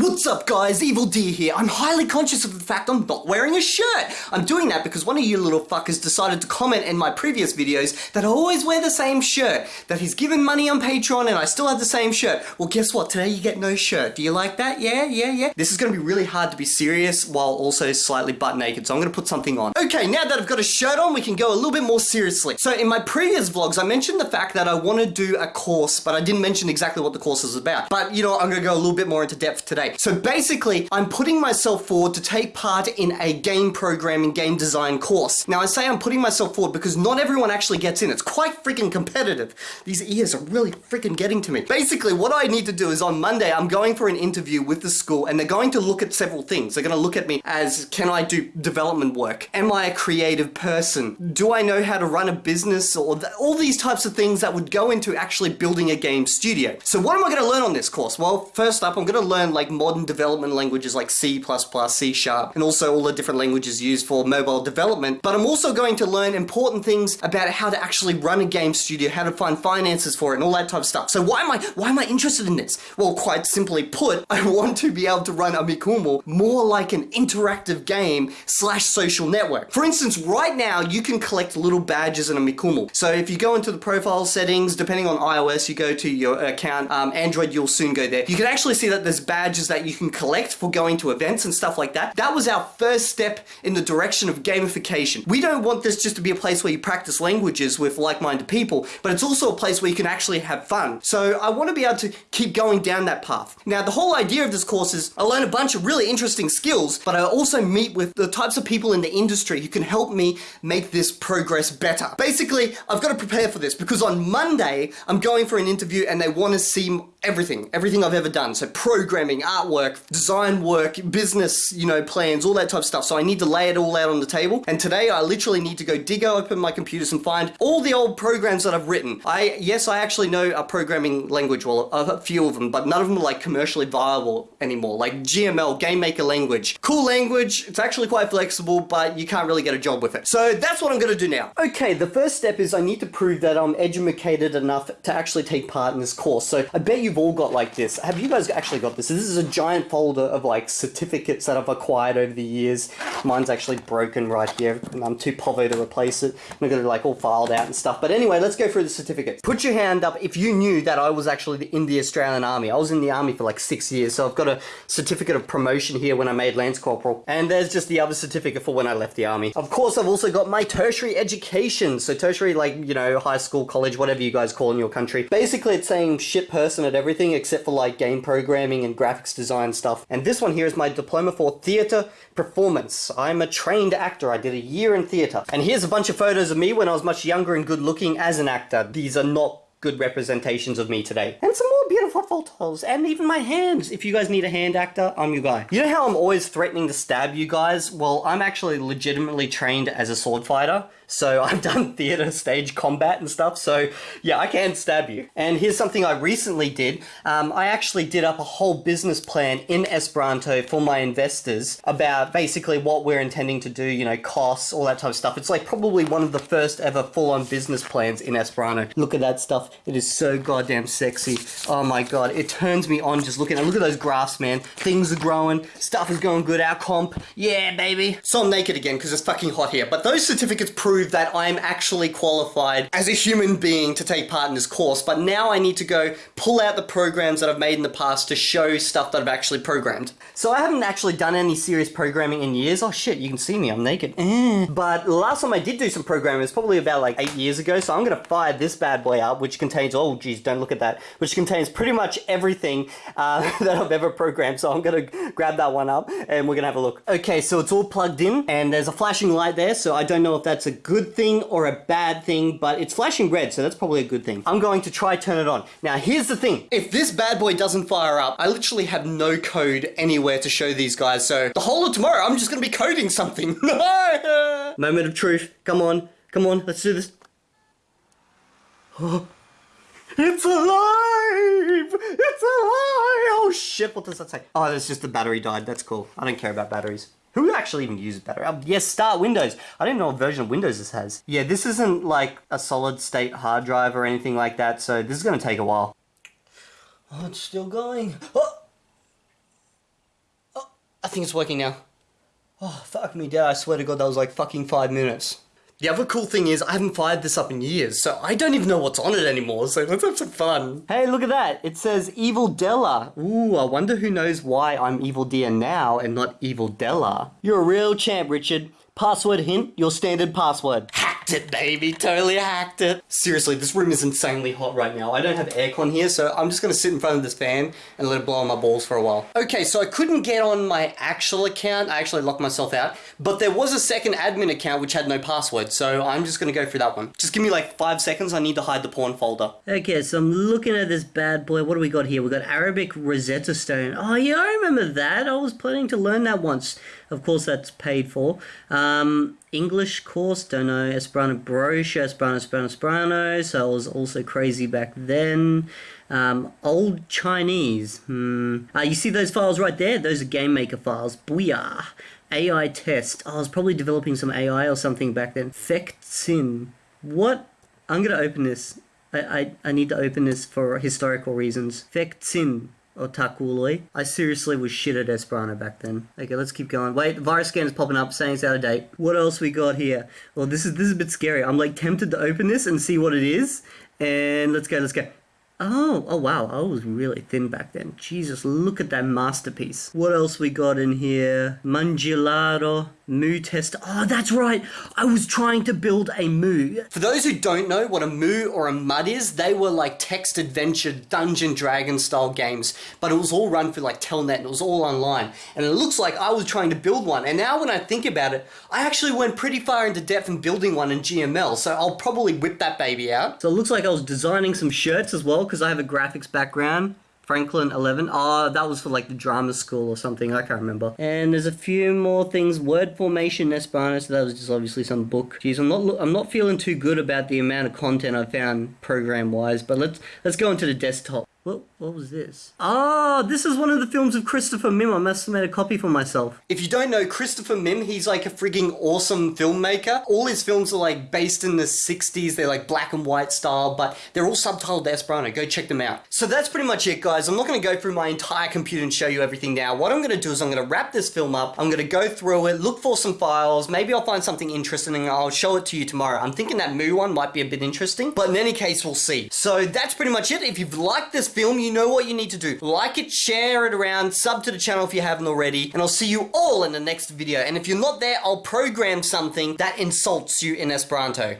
What's up guys, Evil D here. I'm highly conscious of the fact I'm not wearing a shirt. I'm doing that because one of you little fuckers decided to comment in my previous videos that I always wear the same shirt, that he's given money on Patreon and I still have the same shirt. Well guess what, today you get no shirt. Do you like that? Yeah, yeah, yeah. This is gonna be really hard to be serious while also slightly butt naked, so I'm gonna put something on. Okay, now that I've got a shirt on, we can go a little bit more seriously. So in my previous vlogs, I mentioned the fact that I want to do a course, but I didn't mention exactly what the course is about. But you know, I'm gonna go a little bit more into depth today. So basically, I'm putting myself forward to take part in a game programming, game design course. Now I say I'm putting myself forward because not everyone actually gets in. It's quite freaking competitive. These ears are really freaking getting to me. Basically, what I need to do is on Monday, I'm going for an interview with the school and they're going to look at several things. They're going to look at me as, can I do development work? Am I a creative person? Do I know how to run a business? Or th all these types of things that would go into actually building a game studio. So what am I going to learn on this course? Well, first up, I'm going to learn like modern development languages like C++, C Sharp, and also all the different languages used for mobile development. But I'm also going to learn important things about how to actually run a game studio, how to find finances for it, and all that type of stuff. So why am I why am I interested in this? Well, quite simply put, I want to be able to run Amikumu more like an interactive game slash social network. For instance, right now you can collect little badges in Amikumu. So if you go into the profile settings, depending on iOS, you go to your account, um, Android, you'll soon go there. You can actually see that there's badges that you can collect for going to events and stuff like that. That was our first step in the direction of gamification. We don't want this just to be a place where you practice languages with like-minded people, but it's also a place where you can actually have fun. So I want to be able to keep going down that path. Now, the whole idea of this course is I learn a bunch of really interesting skills, but I also meet with the types of people in the industry who can help me make this progress better. Basically, I've got to prepare for this because on Monday, I'm going for an interview and they want to see everything, everything I've ever done. So programming, artwork, design work, business, you know, plans, all that type of stuff. So I need to lay it all out on the table. And today I literally need to go dig open my computers and find all the old programs that I've written. I, yes, I actually know a programming language, well, a few of them, but none of them are like commercially viable anymore. Like GML, Game Maker Language. Cool language, it's actually quite flexible, but you can't really get a job with it. So that's what I'm gonna do now. Okay, the first step is I need to prove that I'm educated enough to actually take part in this course. So I bet you've all got like this. Have you guys actually got this? This is a giant folder of like certificates that I've acquired over the years. Mine's actually broken right here and I'm too povo to replace it. I'm gonna like all filed out and stuff. But anyway, let's go through the certificates. Put your hand up if you knew that I was actually in the Australian Army. I was in the Army for like six years, so I've got a certificate of promotion here when I made Lance Corporal. And there's just the other certificate for when I left the Army. Of course, I've also got my tertiary education. So tertiary, like, you know, high school, college, whatever you guys call in your country. Basically, it's saying shit person at everything except for like game programming and graphics design stuff. And this one here is my diploma for theatre performance. I'm a trained actor. I did a year in theatre. And here's a bunch of photos of me when I was much younger and good looking as an actor. These are not good representations of me today. And some more beautiful photos, and even my hands. If you guys need a hand actor, I'm your guy. You know how I'm always threatening to stab you guys? Well, I'm actually legitimately trained as a sword fighter. So I've done theater stage combat and stuff. So yeah, I can stab you. And here's something I recently did. Um, I actually did up a whole business plan in Esperanto for my investors about basically what we're intending to do, you know, costs, all that type of stuff. It's like probably one of the first ever full-on business plans in Esperanto. Look at that stuff. It is so goddamn sexy. Oh my god, it turns me on just looking at Look at those graphs, man. Things are growing. Stuff is going good. Our comp. Yeah, baby. So I'm naked again because it's fucking hot here. But those certificates prove that I'm actually qualified as a human being to take part in this course, but now I need to go pull out the programs that I've made in the past to show stuff that I've actually programmed. So I haven't actually done any serious programming in years. Oh shit, you can see me, I'm naked. Eh. But the last time I did do some programming was probably about like eight years ago, so I'm gonna fire this bad boy up, which contains, oh geez, don't look at that, which contains pretty much everything uh, that I've ever programmed. So I'm gonna grab that one up and we're gonna have a look. Okay, so it's all plugged in and there's a flashing light there, so I don't know if that's a good thing or a bad thing, but it's flashing red, so that's probably a good thing. I'm going to try turn it on. Now, here's the thing. If this bad boy doesn't fire up, I literally have no code anywhere to show these guys, so the whole of tomorrow, I'm just gonna be coding something. No moment of truth. Come on. Come on, let's do this. Oh, it's alive! It's alive! Oh shit, what does that say? Oh, that's just the battery died. That's cool. I don't care about batteries. Who actually even uses battery? Um, yes, start Windows. I don't know what version of Windows this has. Yeah, this isn't like a solid state hard drive or anything like that, so this is going to take a while. Oh, it's still going. Oh! I think it's working now. Oh, fuck me, Dad. I swear to God, that was like fucking five minutes. The other cool thing is, I haven't fired this up in years, so I don't even know what's on it anymore, so let's have some fun. Hey, look at that. It says Evil Della. Ooh, I wonder who knows why I'm Evil Deer now and not Evil Della. You're a real champ, Richard. Password hint, your standard password. Hacked it, baby. Totally hacked it. Seriously, this room is insanely hot right now. I don't have aircon here, so I'm just gonna sit in front of this fan and let it blow on my balls for a while. Okay, so I couldn't get on my actual account. I actually locked myself out. But there was a second admin account which had no password, so I'm just gonna go through that one. Just give me like five seconds. I need to hide the porn folder. Okay, so I'm looking at this bad boy. What do we got here? We got Arabic Rosetta Stone. Oh yeah, I remember that. I was planning to learn that once. Of course, that's paid for. Um, English course, don't know. Esperanto brochure, Esperanto, Esperanto, Esperanto. So I was also crazy back then. Um, old Chinese. Hmm. Uh, you see those files right there? Those are Game Maker files. Booyah. AI test. Oh, I was probably developing some AI or something back then. Fectsin. What? I'm gonna open this. I, I, I need to open this for historical reasons. Fectsin. Otakuloi. I seriously was shit at Esperanto back then. Okay, let's keep going. Wait, the virus scan is popping up saying it's out of date. What else we got here? Well, this is this is a bit scary. I'm like tempted to open this and see what it is. And let's go, let's go. Oh, oh wow, I was really thin back then. Jesus, look at that masterpiece. What else we got in here? Mangiolaro, Moo test. Oh, that's right. I was trying to build a Moo. For those who don't know what a Moo or a MUD is, they were like text adventure Dungeon Dragon style games, but it was all run through like Telnet and it was all online. And it looks like I was trying to build one. And now when I think about it, I actually went pretty far into depth in building one in GML, so I'll probably whip that baby out. So it looks like I was designing some shirts as well because I have a graphics background. Franklin 11. Oh, that was for like the drama school or something. I can't remember. And there's a few more things. Word formation Esperanto. So that was just obviously some book. Jeez, I'm not I'm not feeling too good about the amount of content I found program wise. But let's let's go into the desktop. What, what was this? Ah, this is one of the films of Christopher Mim. I must have made a copy for myself. If you don't know Christopher Mim, he's like a frigging awesome filmmaker. All his films are like based in the 60s. They're like black and white style, but they're all subtitled Esperanto. Go check them out. So that's pretty much it, guys. I'm not going to go through my entire computer and show you everything now. What I'm going to do is I'm going to wrap this film up. I'm going to go through it, look for some files. Maybe I'll find something interesting and I'll show it to you tomorrow. I'm thinking that Moo one might be a bit interesting, but in any case, we'll see. So that's pretty much it. If you've liked this film, you know what you need to do. Like it, share it around, sub to the channel if you haven't already, and I'll see you all in the next video. And if you're not there, I'll program something that insults you in Esperanto.